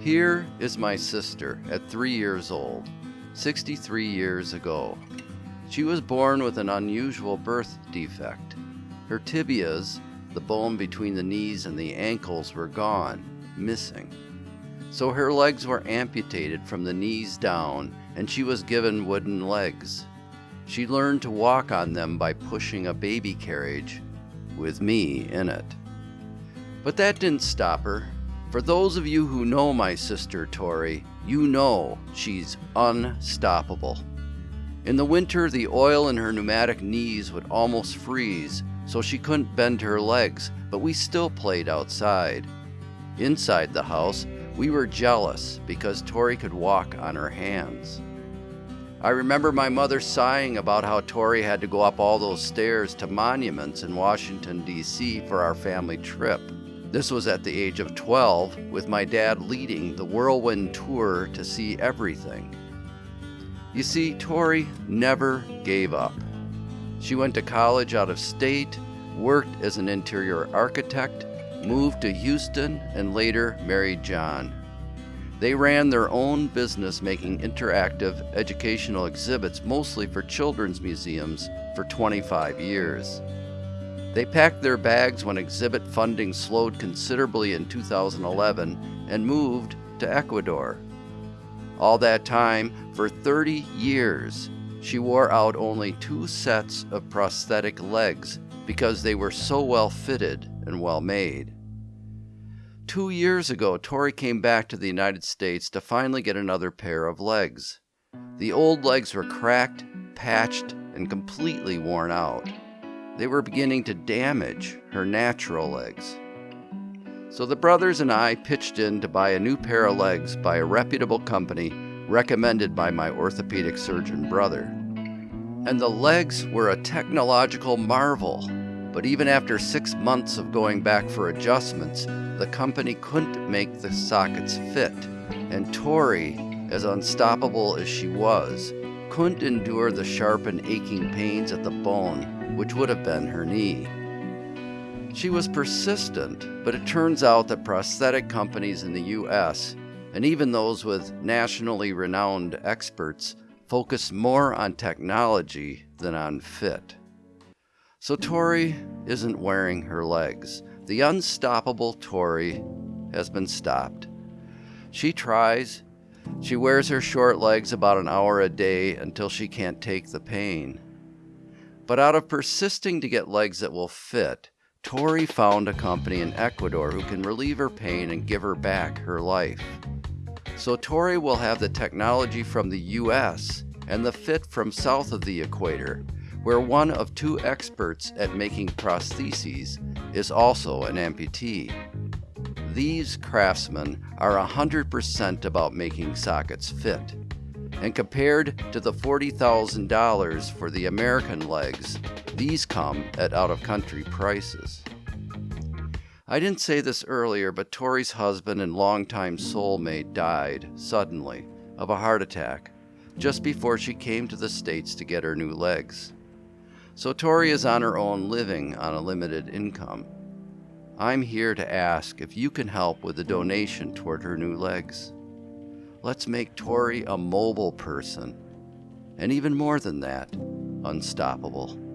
Here is my sister at three years old, 63 years ago. She was born with an unusual birth defect. Her tibias, the bone between the knees and the ankles, were gone, missing. So her legs were amputated from the knees down, and she was given wooden legs. She learned to walk on them by pushing a baby carriage with me in it. But that didn't stop her. For those of you who know my sister Tori, you know she's unstoppable. In the winter, the oil in her pneumatic knees would almost freeze, so she couldn't bend her legs, but we still played outside. Inside the house, we were jealous because Tori could walk on her hands. I remember my mother sighing about how Tori had to go up all those stairs to monuments in Washington, D.C. for our family trip. This was at the age of 12, with my dad leading the whirlwind tour to see everything. You see, Tori never gave up. She went to college out of state, worked as an interior architect, moved to Houston, and later married John. They ran their own business making interactive educational exhibits mostly for children's museums for 25 years. They packed their bags when exhibit funding slowed considerably in 2011 and moved to Ecuador. All that time, for 30 years, she wore out only two sets of prosthetic legs because they were so well fitted and well made. Two years ago, Tori came back to the United States to finally get another pair of legs. The old legs were cracked, patched, and completely worn out. They were beginning to damage her natural legs. So the brothers and I pitched in to buy a new pair of legs by a reputable company recommended by my orthopedic surgeon brother. And the legs were a technological marvel. But even after six months of going back for adjustments, the company couldn't make the sockets fit. And Tori, as unstoppable as she was, couldn't endure the sharp and aching pains at the bone which would have been her knee. She was persistent, but it turns out that prosthetic companies in the US, and even those with nationally renowned experts, focus more on technology than on fit. So Tori isn't wearing her legs. The unstoppable Tori has been stopped. She tries. She wears her short legs about an hour a day until she can't take the pain. But out of persisting to get legs that will fit, Tori found a company in Ecuador who can relieve her pain and give her back her life. So Tori will have the technology from the US and the fit from south of the equator, where one of two experts at making prostheses is also an amputee. These craftsmen are 100% about making sockets fit and compared to the $40,000 for the American legs, these come at out of country prices. I didn't say this earlier, but Tori's husband and longtime soulmate died suddenly of a heart attack just before she came to the States to get her new legs. So Tori is on her own living on a limited income. I'm here to ask if you can help with a donation toward her new legs. Let's make Tori a mobile person. And even more than that, unstoppable.